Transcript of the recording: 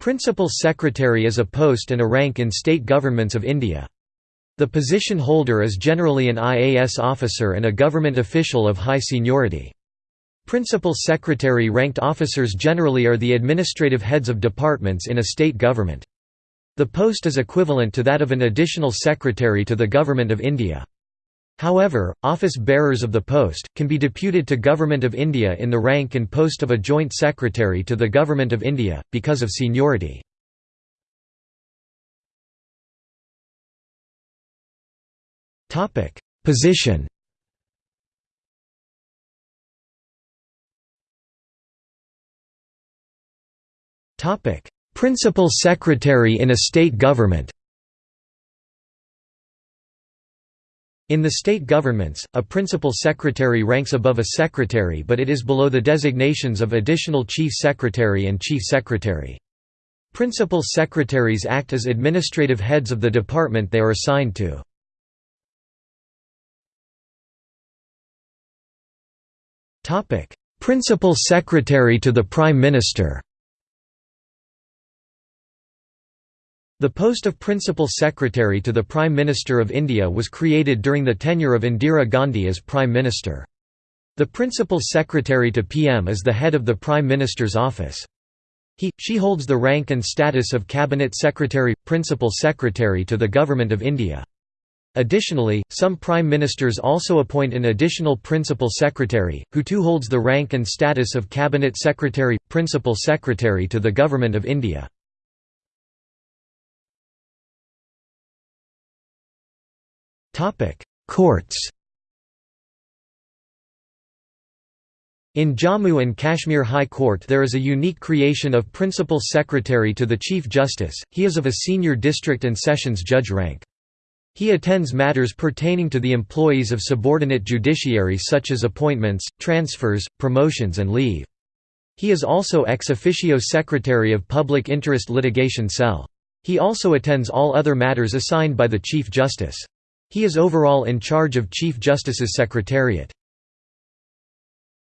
Principal Secretary is a post and a rank in state governments of India. The position holder is generally an IAS officer and a government official of high seniority. Principal Secretary ranked officers generally are the administrative heads of departments in a state government. The post is equivalent to that of an additional secretary to the Government of India. However, office bearers of the post, can be deputed to Government of India in the rank and post of a joint secretary to the Government of India, because of seniority. Position Principal Secretary in a state government In the state governments, a principal secretary ranks above a secretary but it is below the designations of additional chief secretary and chief secretary. Principal secretaries act as administrative heads of the department they are assigned to. Principal secretary to the Prime Minister The post of Principal Secretary to the Prime Minister of India was created during the tenure of Indira Gandhi as Prime Minister. The Principal Secretary to PM is the head of the Prime Minister's office. He, she holds the rank and status of Cabinet Secretary, Principal Secretary to the Government of India. Additionally, some Prime Ministers also appoint an additional Principal Secretary, who too holds the rank and status of Cabinet Secretary, Principal Secretary to the Government of India. Courts In Jammu and Kashmir High Court there is a unique creation of Principal Secretary to the Chief Justice, he is of a senior district and sessions judge rank. He attends matters pertaining to the employees of subordinate judiciary such as appointments, transfers, promotions and leave. He is also ex officio Secretary of Public Interest Litigation Cell. He also attends all other matters assigned by the Chief Justice. He is overall in charge of Chief Justice's Secretariat.